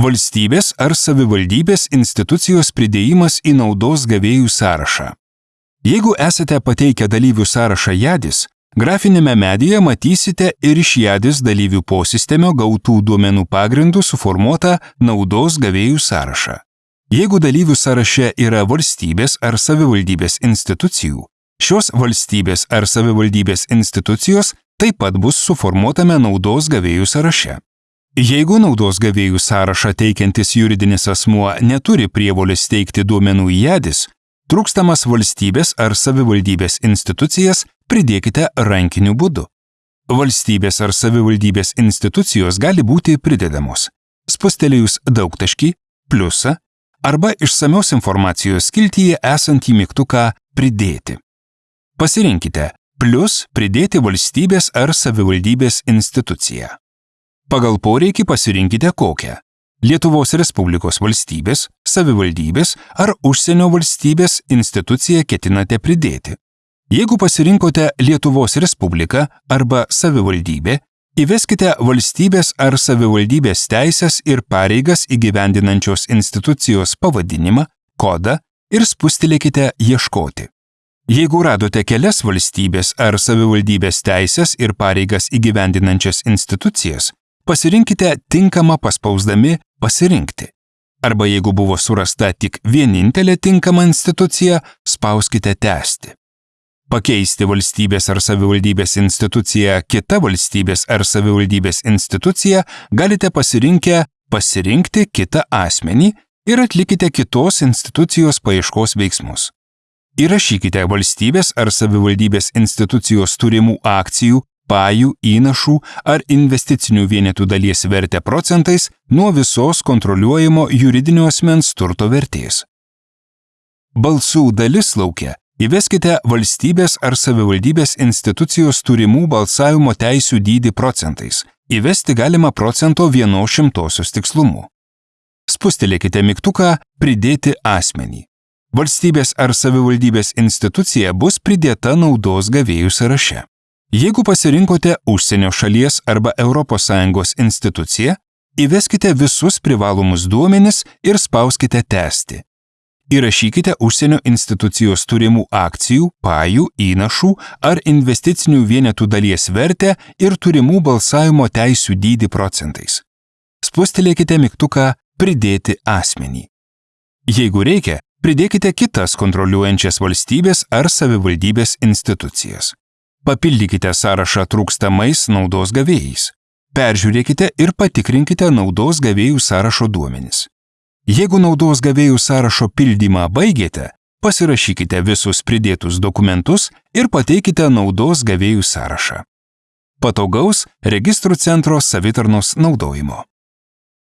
Valstybės ar savivaldybės institucijos pridėjimas į naudos gavėjų sąrašą. Jeigu esate pateikę dalyvių sąrašą jadis, grafinėme medyje matysite ir iš jadis dalyvių posistemio gautų duomenų pagrindų suformuotą naudos gavėjų sąrašą. Jeigu dalyvių sąraše yra valstybės ar savivaldybės institucijų, šios valstybės ar savivaldybės institucijos taip pat bus suformuotame naudos gavėjų sąraše. Jeigu naudos gavėjų sąrašą teikiantis juridinis asmuo neturi prievolės teikti duomenų į jadis, trūkstamas valstybės ar savivaldybės institucijas pridėkite rankiniu būdu. Valstybės ar savivaldybės institucijos gali būti pridedamos. Spustelėjus daugtaškį, pliusą arba išsamios informacijos skiltyje esantį mygtuką pridėti. Pasirinkite plus pridėti valstybės ar savivaldybės instituciją. Pagal poreikį pasirinkite kokią - Lietuvos Respublikos valstybės, savivaldybės ar užsienio valstybės instituciją ketinate pridėti. Jeigu pasirinkote Lietuvos Respubliką arba savivaldybę, įveskite valstybės ar savivaldybės teisės ir pareigas įgyvendinančios institucijos pavadinimą, kodą ir spustelėkite ieškoti. Jeigu radote kelias valstybės ar savivaldybės teisės ir pareigas įgyvendinančias institucijas, pasirinkite tinkamą paspausdami pasirinkti. Arba jeigu buvo surasta tik vienintelė tinkama institucija, spauskite tęsti. Pakeisti valstybės ar savivaldybės instituciją kita valstybės ar savivaldybės institucija galite pasirinkę pasirinkti kitą asmenį ir atlikite kitos institucijos paieškos veiksmus. Įrašykite valstybės ar savivaldybės institucijos turimų akcijų pajų, įnašų ar investicinių vienetų dalies vertę procentais nuo visos kontroliuojamo juridinio asmens turto vertės. Balsų dalis laukia įveskite valstybės ar savivaldybės institucijos turimų balsavimo teisių dydį procentais. Įvesti galima procento vieno šimtosios tikslumu. Spustelėkite mygtuką Pridėti asmenį. Valstybės ar savivaldybės institucija bus pridėta naudos gavėjų sąraše. Jeigu pasirinkote užsienio šalies arba ES instituciją, įveskite visus privalomus duomenis ir spauskite tęsti. Įrašykite užsienio institucijos turimų akcijų, pajų, įnašų ar investicinių vienetų dalies vertę ir turimų balsavimo teisių dydį procentais. Spustelėkite mygtuką Pridėti asmenį. Jeigu reikia, pridėkite kitas kontroliuojančias valstybės ar savivaldybės institucijas. Papildykite sąrašą trūkstamais naudos gavėjais. Peržiūrėkite ir patikrinkite naudos gavėjų sąrašo duomenis. Jeigu naudos gavėjų sąrašo pildymą baigėte, pasirašykite visus pridėtus dokumentus ir pateikite naudos gavėjų sąrašą. Patogaus registrų centro savitarnos naudojimo.